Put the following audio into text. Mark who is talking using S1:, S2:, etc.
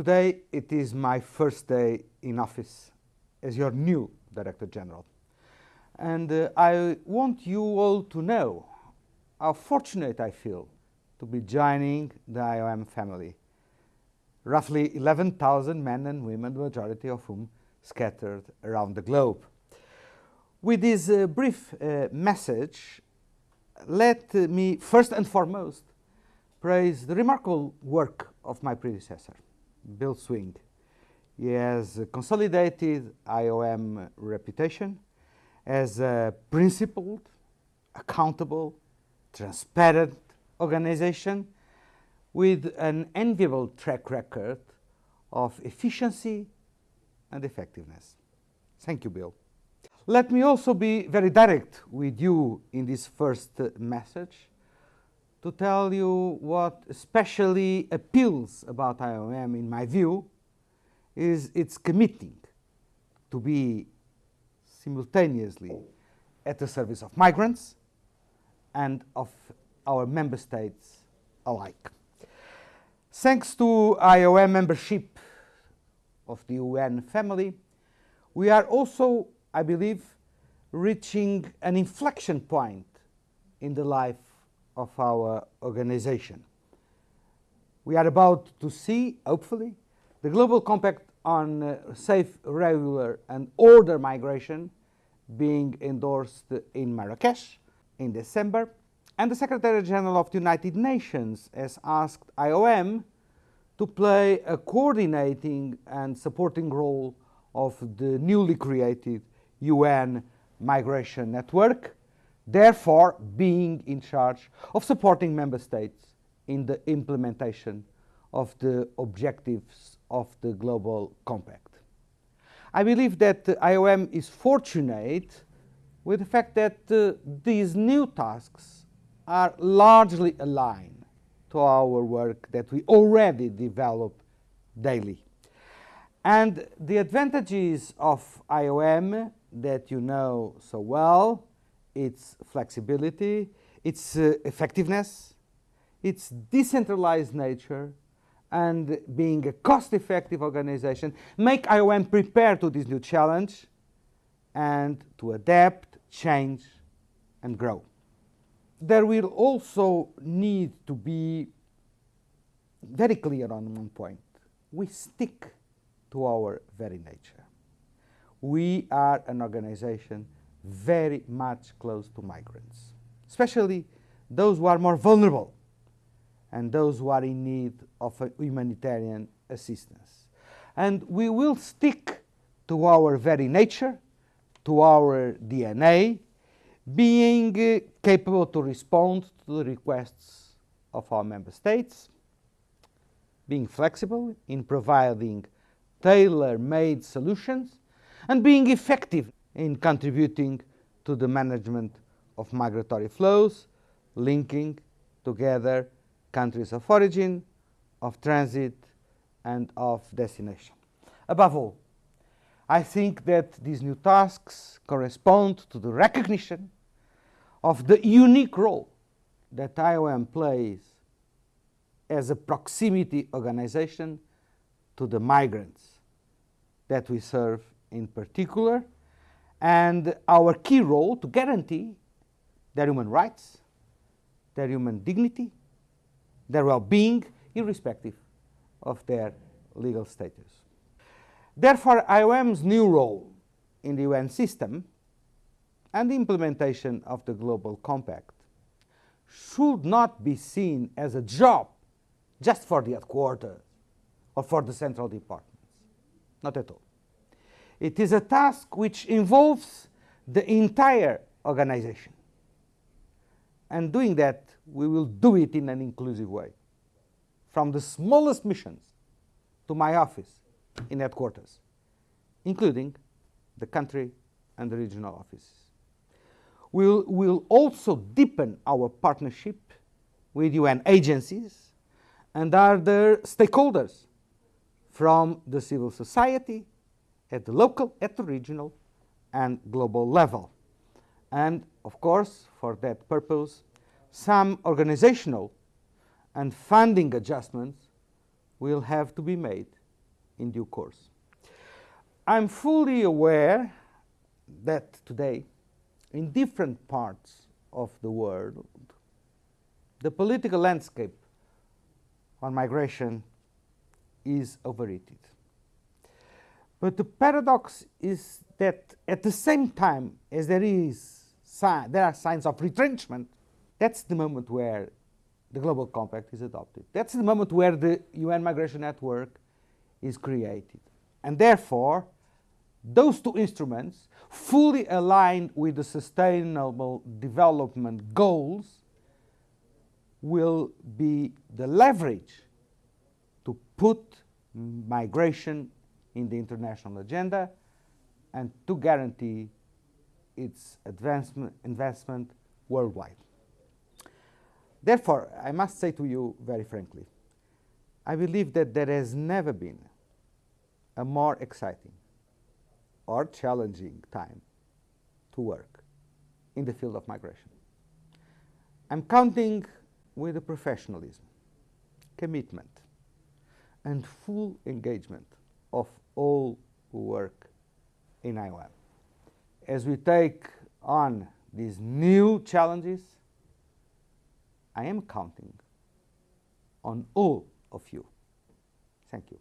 S1: Today it is my first day in office as your new Director General. And uh, I want you all to know how fortunate I feel to be joining the IOM family. Roughly 11,000 men and women, the majority of whom scattered around the globe. With this uh, brief uh, message, let me first and foremost praise the remarkable work of my predecessor, Bill Swing. He has consolidated IOM reputation as a principled, accountable, transparent organization with an enviable track record of efficiency and effectiveness. Thank you, Bill. Let me also be very direct with you in this first message to tell you what especially appeals about IOM, in my view, is its committing to be simultaneously at the service of migrants and of our member states alike. Thanks to IOM membership of the UN family, we are also, I believe, reaching an inflection point in the life of our organization. We are about to see, hopefully, the Global Compact on uh, Safe, Regular and Order Migration being endorsed in Marrakesh in December, and the Secretary General of the United Nations has asked IOM to play a coordinating and supporting role of the newly created UN Migration Network, therefore being in charge of supporting member states in the implementation of the objectives of the Global Compact. I believe that the IOM is fortunate with the fact that uh, these new tasks are largely aligned to our work that we already develop daily. And the advantages of IOM that you know so well, its flexibility, its uh, effectiveness, its decentralized nature, and being a cost-effective organization make IOM prepare to this new challenge and to adapt, change, and grow. There will also need to be very clear on one point. We stick to our very nature. We are an organization very much close to migrants, especially those who are more vulnerable and those who are in need of humanitarian assistance. And we will stick to our very nature, to our DNA, being uh, capable to respond to the requests of our member states, being flexible in providing tailor-made solutions, and being effective in contributing to the management of migratory flows, linking together countries of origin, of transit, and of destination. Above all, I think that these new tasks correspond to the recognition of the unique role that IOM plays as a proximity organization to the migrants that we serve in particular, and our key role to guarantee their human rights, their human dignity, their well-being, irrespective of their legal status. Therefore, IOM's new role in the UN system and the implementation of the Global Compact should not be seen as a job just for the headquarters or for the central departments. Not at all. It is a task which involves the entire organization. And doing that, we will do it in an inclusive way. From the smallest missions to my office in headquarters, including the country and the regional offices. We'll, we'll also deepen our partnership with UN agencies and other stakeholders from the civil society at the local, at the regional, and global level. And of course, for that purpose, some organizational and funding adjustments will have to be made in due course. I'm fully aware that today, in different parts of the world, the political landscape on migration is overheated. But the paradox is that at the same time as there is there are signs of retrenchment, that's the moment where the global compact is adopted. That's the moment where the UN migration network is created. And therefore, those two instruments, fully aligned with the sustainable development goals, will be the leverage to put migration in the international agenda and to guarantee its advancement, investment worldwide. Therefore, I must say to you very frankly, I believe that there has never been a more exciting or challenging time to work in the field of migration. I'm counting with the professionalism, commitment, and full engagement of all who work in IOM. As we take on these new challenges, I am counting on all of you. Thank you.